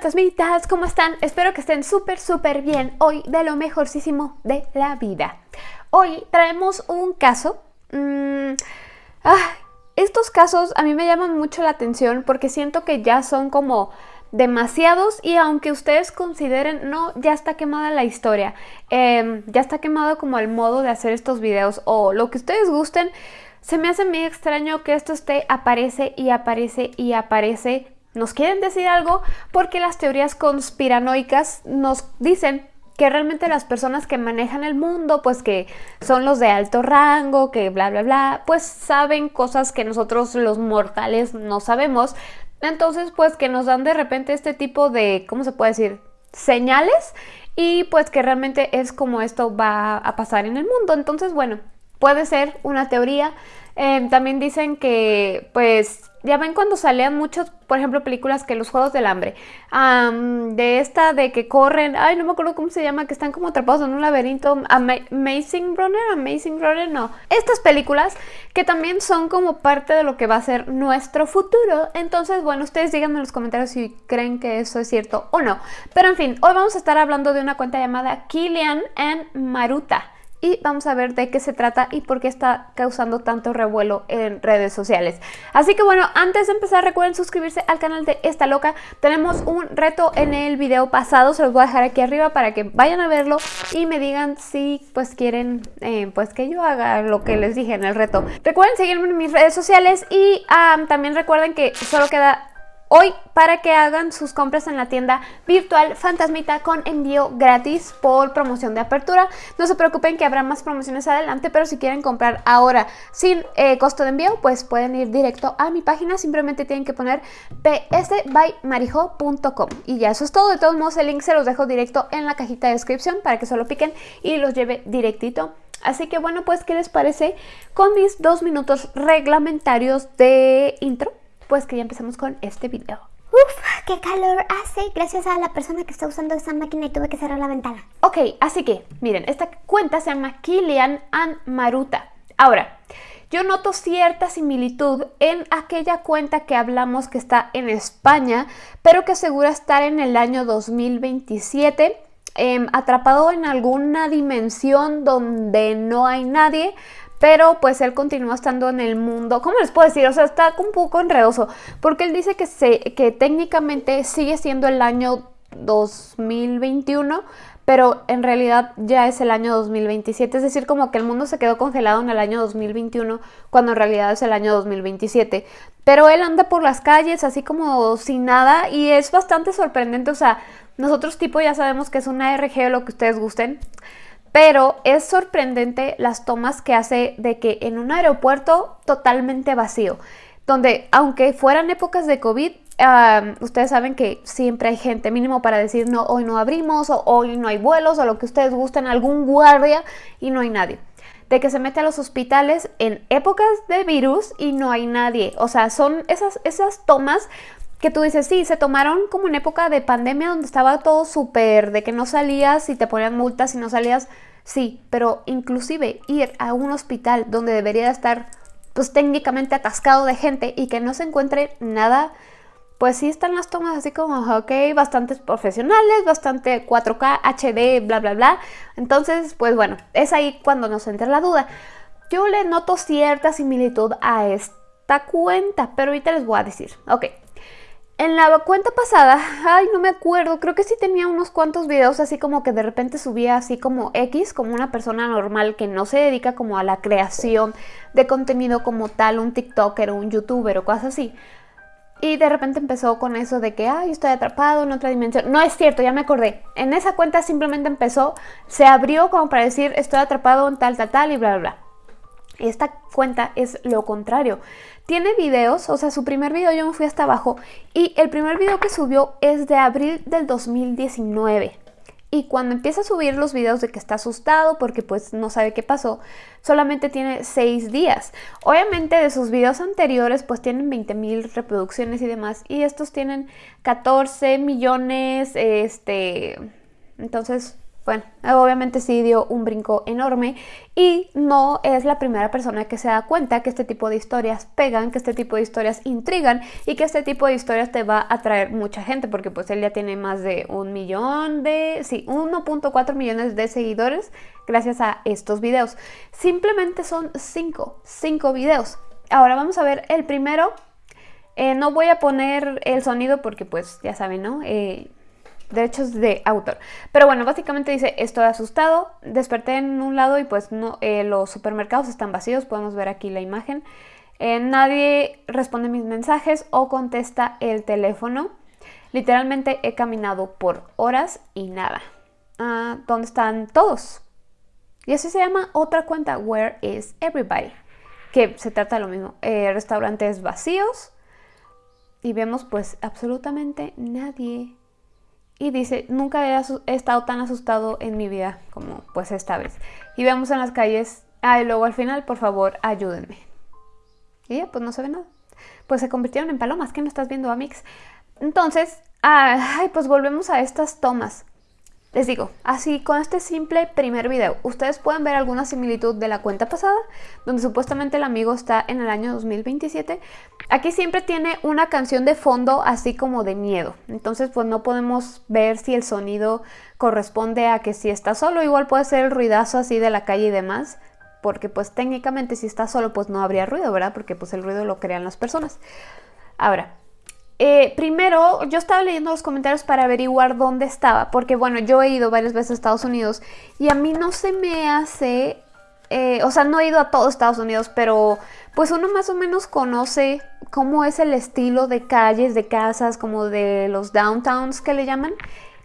fantasmitas, ¿cómo están? Espero que estén súper, súper bien hoy de lo mejorcísimo de la vida. Hoy traemos un caso... Mm, ah, estos casos a mí me llaman mucho la atención porque siento que ya son como demasiados y aunque ustedes consideren, no, ya está quemada la historia, em, ya está quemado como el modo de hacer estos videos o lo que ustedes gusten, se me hace muy extraño que esto esté aparece y aparece y aparece nos quieren decir algo porque las teorías conspiranoicas nos dicen que realmente las personas que manejan el mundo, pues que son los de alto rango, que bla, bla, bla, pues saben cosas que nosotros los mortales no sabemos. Entonces, pues que nos dan de repente este tipo de, ¿cómo se puede decir? Señales y pues que realmente es como esto va a pasar en el mundo. Entonces, bueno, puede ser una teoría. Eh, también dicen que pues ya ven cuando salían muchos, por ejemplo, películas que los Juegos del Hambre, de esta de que corren, ay, no me acuerdo cómo se llama, que están como atrapados en un laberinto, Amazing Runner, Amazing Runner, no. Estas películas que también son como parte de lo que va a ser nuestro futuro. Entonces, bueno, ustedes díganme en los comentarios si creen que eso es cierto o no. Pero en fin, hoy vamos a estar hablando de una cuenta llamada Kilian and Maruta y vamos a ver de qué se trata y por qué está causando tanto revuelo en redes sociales. Así que bueno, antes de empezar recuerden suscribirse al canal de Esta Loca. Tenemos un reto en el video pasado, se los voy a dejar aquí arriba para que vayan a verlo y me digan si pues quieren eh, pues que yo haga lo que les dije en el reto. Recuerden seguirme en mis redes sociales y también recuerden que solo queda hoy para que hagan sus compras en la tienda virtual Fantasmita con envío gratis por promoción de apertura. No se preocupen que habrá más promociones adelante, pero si quieren comprar ahora sin eh, costo de envío, pues pueden ir directo a mi página. Simplemente tienen que poner psbymarijo.com y ya eso es todo. De todos modos, el link se los dejo directo en la cajita de descripción para que solo piquen y los lleve directito Así que bueno, pues, ¿qué les parece con mis dos minutos reglamentarios de intro? Pues que ya empezamos con este video. Uf, qué calor hace gracias a la persona que está usando esa máquina y tuve que cerrar la ventana. Ok, así que, miren, esta cuenta se llama Kilian and Maruta. Ahora, yo noto cierta similitud en aquella cuenta que hablamos que está en España, pero que asegura estar en el año 2027, em, atrapado en alguna dimensión donde no hay nadie, pero pues él continúa estando en el mundo, ¿cómo les puedo decir? O sea, está un poco enredoso, porque él dice que, se, que técnicamente sigue siendo el año 2021, pero en realidad ya es el año 2027, es decir, como que el mundo se quedó congelado en el año 2021, cuando en realidad es el año 2027. Pero él anda por las calles así como sin nada y es bastante sorprendente, o sea, nosotros tipo ya sabemos que es una RG o lo que ustedes gusten, pero es sorprendente las tomas que hace de que en un aeropuerto totalmente vacío, donde aunque fueran épocas de COVID, ustedes saben que siempre hay gente mínimo para decir no, hoy no abrimos, o hoy no hay vuelos, o lo que ustedes gusten, algún guardia y no hay nadie. De que se mete a los hospitales en épocas de virus y no hay nadie. O sea, son esas, esas tomas que tú dices, sí, se tomaron como en época de pandemia donde estaba todo súper, de que no salías y te ponían multas y no salías, sí, pero inclusive ir a un hospital donde debería estar pues técnicamente atascado de gente y que no se encuentre nada, pues sí están las tomas así como, ok, bastantes profesionales, bastante 4K, HD, bla, bla, bla. Entonces, pues bueno, es ahí cuando nos entra la duda. Yo le noto cierta similitud a esta cuenta, pero ahorita les voy a decir. Ok, en la cuenta pasada, ay, no me acuerdo, creo que sí tenía unos cuantos videos así como que de repente subía así como X, como una persona normal que no se dedica como a la creación de contenido como tal, un TikToker o un YouTuber o cosas así. Y de repente empezó con eso de que, ay, estoy atrapado en otra dimensión. No es cierto, ya me acordé. En esa cuenta simplemente empezó, se abrió como para decir, estoy atrapado en tal, tal, tal y bla, bla, bla. Esta cuenta es lo contrario. Tiene videos, o sea, su primer video yo me fui hasta abajo y el primer video que subió es de abril del 2019. Y cuando empieza a subir los videos de que está asustado porque pues no sabe qué pasó, solamente tiene 6 días. Obviamente de sus videos anteriores pues tienen 20 mil reproducciones y demás y estos tienen 14 millones, este... Entonces bueno, obviamente sí dio un brinco enorme y no es la primera persona que se da cuenta que este tipo de historias pegan, que este tipo de historias intrigan y que este tipo de historias te va a atraer mucha gente porque pues él ya tiene más de un millón de, sí, 1.4 millones de seguidores gracias a estos videos. Simplemente son 5, 5 videos. Ahora vamos a ver el primero. Eh, no voy a poner el sonido porque pues ya saben, ¿no? Eh, derechos de autor. Pero bueno, básicamente dice, estoy asustado, desperté en un lado y pues no, eh, los supermercados están vacíos, podemos ver aquí la imagen. Eh, nadie responde mis mensajes o contesta el teléfono. Literalmente he caminado por horas y nada. Ah, ¿Dónde están todos? Y así se llama otra cuenta, Where is Everybody? Que se trata de lo mismo. Eh, restaurantes vacíos. Y vemos pues absolutamente nadie y dice, nunca he, estado tan asustado en mi vida como pues esta vez. Y vemos en las calles, ah, y luego al final, por favor, ayúdenme. Y ya, pues no se ve nada. Pues se convirtieron en palomas, ¿qué no estás viendo, Amix? Entonces, ay, pues volvemos a estas tomas. Les digo, así con este simple primer video, ustedes pueden ver alguna similitud de la cuenta pasada, donde supuestamente el amigo está en el año 2027. Aquí siempre tiene una canción de fondo así como de miedo, entonces pues no podemos ver si el sonido corresponde a que si está solo, igual puede ser el ruidazo así de la calle y demás, porque pues técnicamente si está solo pues no habría ruido, ¿verdad? Porque pues el ruido lo crean las personas. Ahora, eh, primero, yo estaba leyendo los comentarios para averiguar dónde estaba, porque bueno, yo he ido varias veces a Estados Unidos y a mí no se me hace, eh, o sea, no he ido a todo Estados Unidos, pero pues uno más o menos conoce cómo es el estilo de calles, de casas, como de los downtowns que le llaman.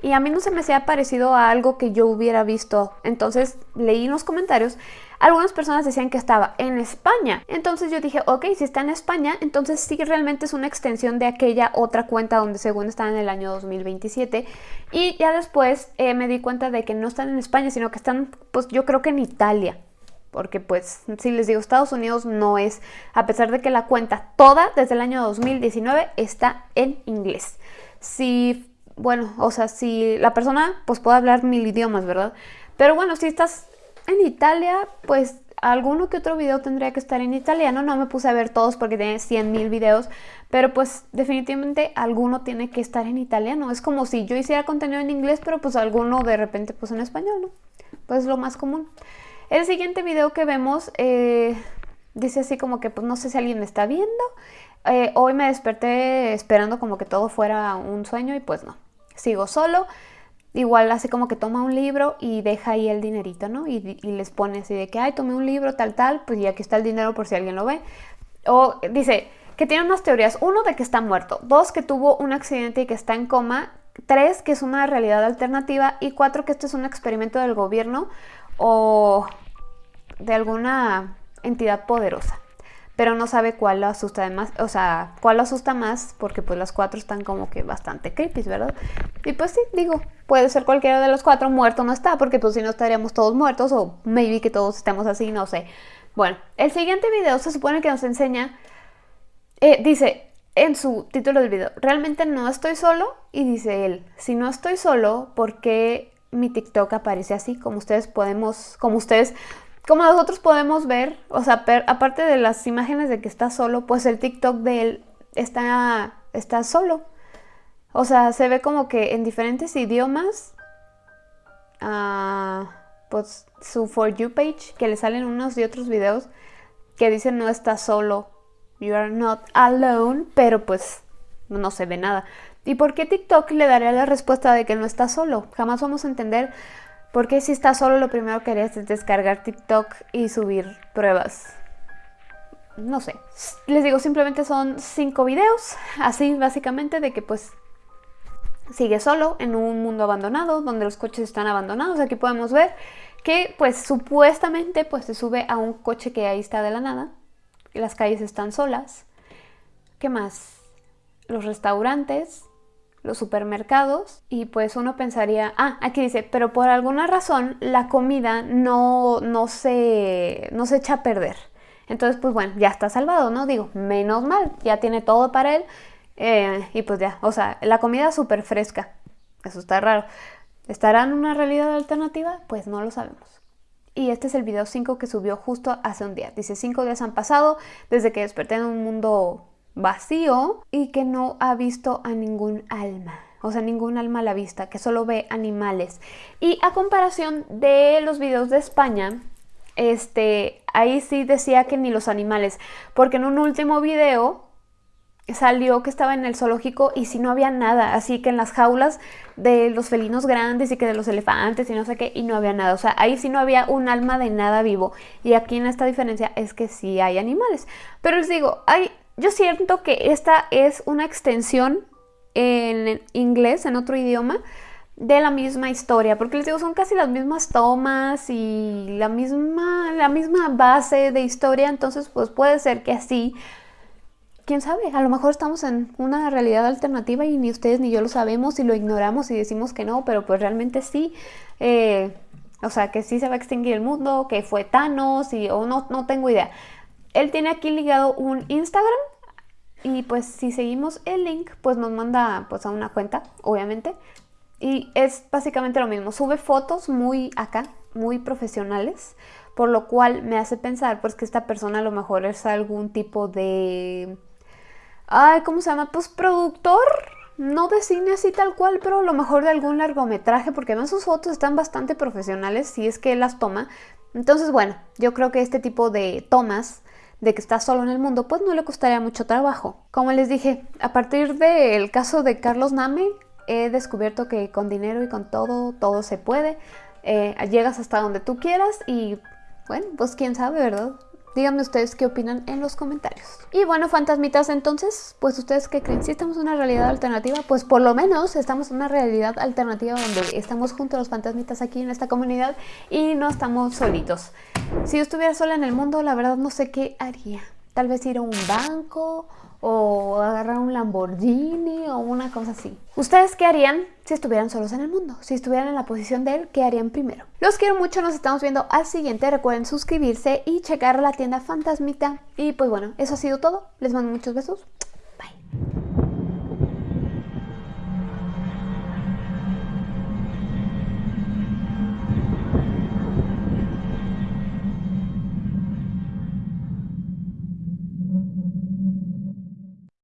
Y a mí no se me ha parecido a algo que yo hubiera visto. Entonces leí en los comentarios algunas personas decían que estaba en España. Entonces yo dije, ok, si está en España, entonces sí realmente es una extensión de aquella otra cuenta donde según está en el año 2027. Y ya después eh, me di cuenta de que no están en España, sino que están, pues yo creo que en Italia porque pues si les digo Estados Unidos no es, a pesar de que la cuenta toda desde el año 2019 está en inglés. Si, bueno, o sea, si la persona pues puede hablar mil idiomas, ¿verdad? Pero bueno, si estás en Italia, pues alguno que otro video tendría que estar en italiano. No me puse a ver todos porque tiene 100 mil videos, pero pues definitivamente alguno tiene que estar en italiano. Es como si yo hiciera contenido en inglés, pero pues alguno de repente pues en español, ¿no? Pues lo más común. El siguiente video que vemos eh, dice así como que pues no sé si alguien me está viendo. Eh, hoy me desperté esperando como que todo fuera un sueño y pues no. Sigo solo igual hace como que toma un libro y deja ahí el dinerito, ¿no? Y, les pone así de que, ay, tomé un libro, tal, tal, pues y aquí está el dinero por si alguien lo ve. O dice que tiene unas teorías. Uno, de que está muerto. Dos, que tuvo un accidente y que está en coma. Tres, que es una realidad alternativa. Y cuatro, que esto es un experimento del gobierno o de alguna entidad poderosa pero no sabe cuál lo asusta más, o sea, cuál lo asusta más, porque pues las cuatro están como que bastante creepy, ¿verdad? Y pues sí, digo, puede ser cualquiera de los cuatro, muerto no está, porque pues si no estaríamos todos muertos, o maybe que todos estemos así, no sé. Bueno, el siguiente video se supone que nos enseña, eh, dice en su título del video, realmente no estoy solo, y dice él, si no estoy solo, ¿por qué mi TikTok aparece así? Como ustedes podemos, como ustedes como nosotros podemos ver, o sea, aparte de las imágenes de que está solo, pues el TikTok de él está, está solo. O sea, se ve como que en diferentes idiomas, uh, pues su For You page, que le salen unos y otros videos que dicen no está solo, you are not alone, pero pues no se ve nada. ¿Y por qué TikTok le daría la respuesta de que no está solo? Jamás vamos a entender porque si estás solo lo primero que harías es descargar TikTok y subir pruebas. No sé. Les digo, simplemente son cinco videos, así básicamente, de que pues sigue solo en un mundo abandonado, donde los coches están abandonados. Aquí podemos ver que pues supuestamente pues se sube a un coche que ahí está de la nada. Las calles están solas. ¿Qué más? Los restaurantes los supermercados y pues uno pensaría, ah, aquí dice, pero por alguna razón la comida no, no, se, no se echa a perder. Entonces, pues bueno, ya está salvado, ¿no? Digo, menos mal, ya tiene todo para él eh, y pues ya, o sea, la comida súper fresca, eso está raro. ¿Estará en una realidad alternativa? Pues no lo sabemos. Y este es el video 5 que subió justo hace un día. Dice, 5 días han pasado desde que desperté en un mundo vacío y que no ha visto a ningún alma. O sea, ningún alma a la vista, que solo ve animales. Y a comparación de los videos de España, este, ahí sí decía que ni los animales. Porque en un último video salió que estaba en el zoológico y si no había nada, así que en las jaulas de los felinos grandes y que de los elefantes y no sé qué, y no había nada, o sea, ahí sí no había un alma de nada vivo, y aquí en esta diferencia es que sí hay animales, pero les digo, hay, yo siento que esta es una extensión en inglés, en otro idioma, de la misma historia, porque les digo, son casi las mismas tomas y la misma, la misma base de historia, entonces pues puede ser que así quién sabe, a lo mejor estamos en una realidad alternativa y ni ustedes ni yo lo sabemos y lo ignoramos y decimos que no, pero pues realmente sí. Eh, o sea, que sí se va a extinguir el mundo, que fue Thanos y o no, no tengo idea. Él tiene aquí ligado un Instagram y pues si seguimos el link, pues nos manda pues a una cuenta, obviamente. Y es básicamente lo mismo, sube fotos muy acá, muy profesionales, por lo cual me hace pensar pues que esta persona a lo mejor es algún tipo de ay, ¿cómo se llama? Pues productor, no de cine así tal cual, pero a lo mejor de algún largometraje, porque además sus fotos están bastante profesionales, si es que él las toma. Entonces, bueno, yo creo que este tipo de tomas de que está solo en el mundo, pues no le costaría mucho trabajo. Como les dije, a partir del caso de Carlos Name, he descubierto que con dinero y con todo, todo se puede. Eh, llegas hasta donde tú quieras y, bueno, pues quién sabe, ¿verdad? Díganme ustedes qué opinan en los comentarios. Y bueno, fantasmitas, entonces, pues ustedes qué creen, si estamos en una realidad alternativa, pues por lo menos estamos en una realidad alternativa donde estamos junto a los fantasmitas aquí en esta comunidad y no estamos solitos. Si yo estuviera sola en el mundo, la verdad no sé qué haría. Tal vez ir a un banco o agarrar un Lamborghini o una cosa así. ¿Ustedes qué harían si estuvieran solos en el mundo? Si estuvieran en la posición de él, ¿qué harían primero? Los quiero mucho, nos estamos viendo al siguiente. Recuerden suscribirse y checar la tienda Fantasmita. Y pues bueno, eso ha sido todo. Les mando muchos besos.